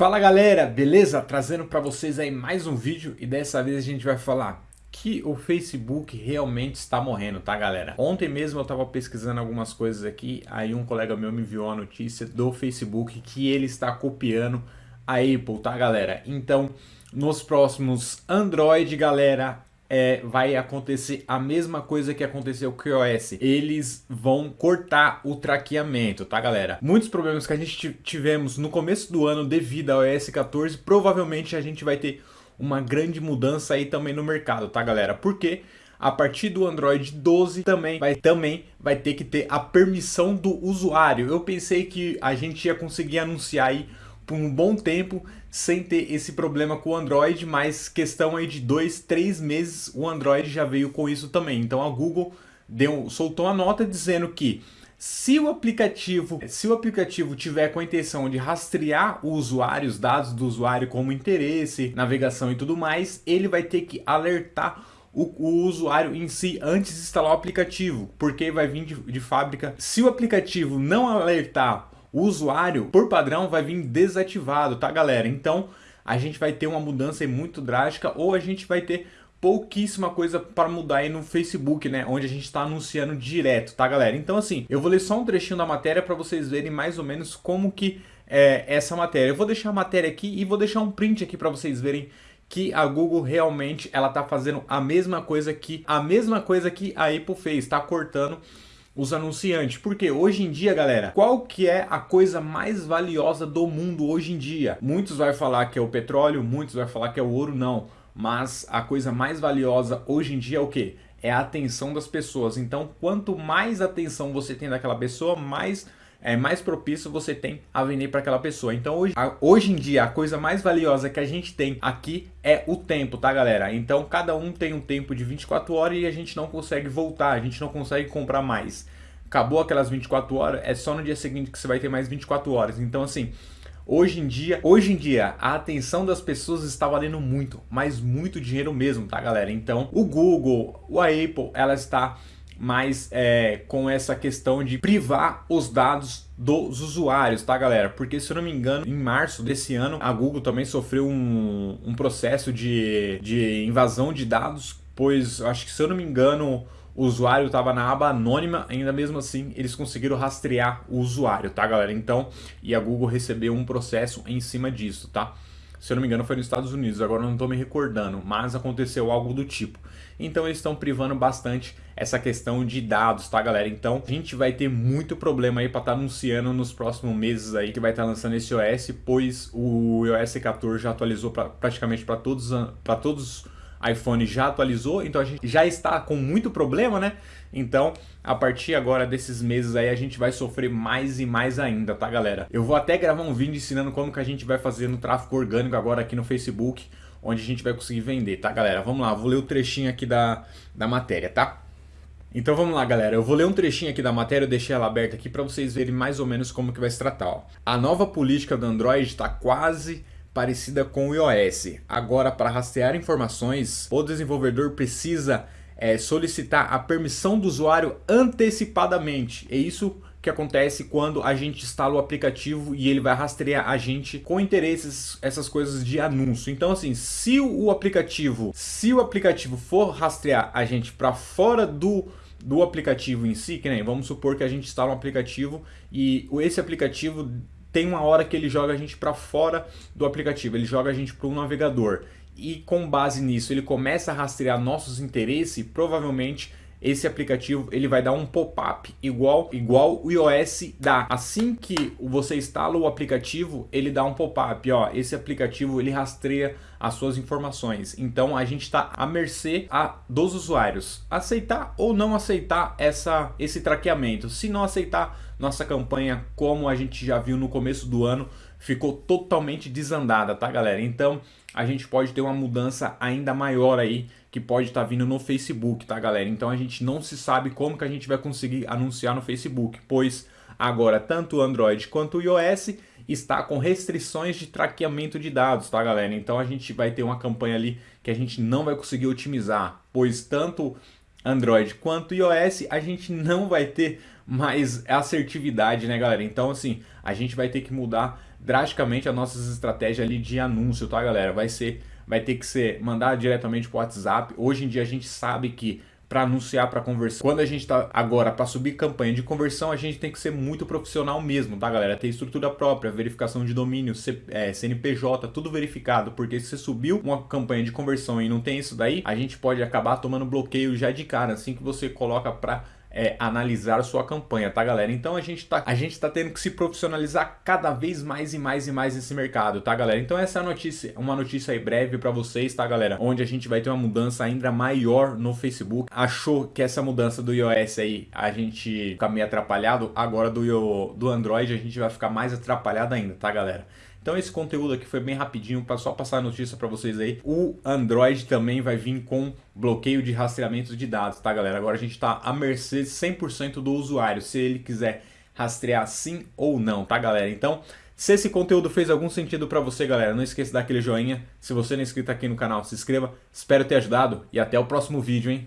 Fala galera, beleza? Trazendo para vocês aí mais um vídeo e dessa vez a gente vai falar que o Facebook realmente está morrendo, tá galera? Ontem mesmo eu estava pesquisando algumas coisas aqui, aí um colega meu me enviou a notícia do Facebook que ele está copiando a Apple, tá galera? Então, nos próximos Android, galera, é, vai acontecer a mesma coisa que aconteceu com o iOS. Eles vão cortar o traqueamento, tá galera? Muitos problemas que a gente tivemos no começo do ano devido ao iOS 14, provavelmente a gente vai ter uma grande mudança aí também no mercado, tá galera? Porque a partir do Android 12 também vai, também vai ter que ter a permissão do usuário. Eu pensei que a gente ia conseguir anunciar aí por um bom tempo sem ter esse problema com o Android, mas questão aí de dois, três meses o Android já veio com isso também. Então a Google deu, soltou uma nota dizendo que se o aplicativo, se o aplicativo tiver com a intenção de rastrear o usuário, os dados do usuário como interesse, navegação e tudo mais, ele vai ter que alertar o, o, usuário em si antes de instalar o aplicativo, porque vai vir de, de fábrica. Se o aplicativo não alertar o usuário, por padrão, vai vir desativado, tá galera? Então a gente vai ter uma mudança muito drástica ou a gente vai ter pouquíssima coisa para mudar aí no Facebook, né? Onde a gente está anunciando direto, tá galera? Então assim, eu vou ler só um trechinho da matéria para vocês verem mais ou menos como que é essa matéria. Eu vou deixar a matéria aqui e vou deixar um print aqui para vocês verem que a Google realmente ela tá fazendo a mesma coisa que a mesma coisa que a Apple fez, tá cortando os anunciantes. Porque hoje em dia, galera, qual que é a coisa mais valiosa do mundo hoje em dia? Muitos vai falar que é o petróleo, muitos vai falar que é o ouro, não. Mas a coisa mais valiosa hoje em dia é o que? É a atenção das pessoas. Então, quanto mais atenção você tem daquela pessoa, mais é mais propício você tem a vender para aquela pessoa. Então hoje, a, hoje em dia a coisa mais valiosa que a gente tem aqui é o tempo, tá galera? Então cada um tem um tempo de 24 horas e a gente não consegue voltar, a gente não consegue comprar mais. Acabou aquelas 24 horas, é só no dia seguinte que você vai ter mais 24 horas. Então assim, Hoje em dia, hoje em dia, a atenção das pessoas está valendo muito, mas muito dinheiro mesmo, tá galera? Então, o Google, a Apple, ela está mas é, com essa questão de privar os dados dos usuários, tá galera? Porque se eu não me engano, em março desse ano, a Google também sofreu um, um processo de, de invasão de dados, pois acho que se eu não me engano, o usuário estava na aba anônima, ainda mesmo assim eles conseguiram rastrear o usuário, tá galera? Então, e a Google recebeu um processo em cima disso, tá? Se eu não me engano foi nos Estados Unidos, agora não estou me recordando, mas aconteceu algo do tipo. Então eles estão privando bastante essa questão de dados, tá galera? Então a gente vai ter muito problema aí para estar tá anunciando nos próximos meses aí que vai estar tá lançando esse OS, pois o iOS 14 já atualizou pra, praticamente para todos, para todos iPhone já atualizou, então a gente já está com muito problema, né? Então, a partir agora desses meses aí, a gente vai sofrer mais e mais ainda, tá, galera? Eu vou até gravar um vídeo ensinando como que a gente vai fazer no tráfego orgânico agora aqui no Facebook, onde a gente vai conseguir vender, tá, galera? Vamos lá, vou ler o trechinho aqui da, da matéria, tá? Então vamos lá, galera. Eu vou ler um trechinho aqui da matéria, eu deixei ela aberta aqui para vocês verem mais ou menos como que vai se tratar. Ó. A nova política do Android está quase parecida com o iOS. Agora, para rastrear informações, o desenvolvedor precisa é, solicitar a permissão do usuário antecipadamente. É isso que acontece quando a gente instala o aplicativo e ele vai rastrear a gente com interesses, essas coisas de anúncio. Então assim, se o aplicativo, se o aplicativo for rastrear a gente para fora do do aplicativo em si, que nem vamos supor que a gente instala um aplicativo e esse aplicativo tem uma hora que ele joga a gente para fora do aplicativo, ele joga a gente para um navegador. E com base nisso, ele começa a rastrear nossos interesses, provavelmente esse aplicativo ele vai dar um pop-up igual, igual o iOS dá. Assim que você instala o aplicativo, ele dá um pop-up, ó, esse aplicativo ele rastreia as suas informações. Então a gente está à mercê a, dos usuários aceitar ou não aceitar essa, esse traqueamento. Se não aceitar, nossa campanha, como a gente já viu no começo do ano, ficou totalmente desandada, tá galera? Então a gente pode ter uma mudança ainda maior aí que pode estar tá vindo no Facebook, tá galera? Então a gente não se sabe como que a gente vai conseguir anunciar no Facebook, pois agora tanto o Android quanto o iOS está com restrições de traqueamento de dados, tá galera? Então a gente vai ter uma campanha ali que a gente não vai conseguir otimizar, pois tanto Android quanto iOS a gente não vai ter mais assertividade, né galera? Então assim, a gente vai ter que mudar drasticamente as nossas estratégias ali de anúncio, tá galera? Vai ser, vai ter que ser mandar diretamente para o WhatsApp. Hoje em dia a gente sabe que para anunciar para conversão. Quando a gente está agora para subir campanha de conversão, a gente tem que ser muito profissional mesmo, tá galera? Ter estrutura própria, verificação de domínio, CNPJ, é, tudo verificado, porque se você subiu uma campanha de conversão e não tem isso daí, a gente pode acabar tomando bloqueio já de cara, assim que você coloca para é, analisar sua campanha, tá galera? Então a gente tá, a gente tá tendo que se profissionalizar cada vez mais e mais e mais nesse mercado, tá galera? Então essa é notícia, uma notícia aí breve para vocês, tá galera? Onde a gente vai ter uma mudança ainda maior no Facebook. Achou que essa mudança do iOS aí a gente fica meio atrapalhado, agora do, do Android a gente vai ficar mais atrapalhado ainda, tá galera? Então esse conteúdo aqui foi bem rapidinho, só passar a notícia para vocês aí. O Android também vai vir com bloqueio de rastreamento de dados, tá galera? Agora a gente está à mercê 100% do usuário, se ele quiser rastrear sim ou não, tá galera? Então, se esse conteúdo fez algum sentido para você, galera, não esqueça daquele joinha. Se você não é inscrito aqui no canal, se inscreva. Espero ter ajudado e até o próximo vídeo, hein?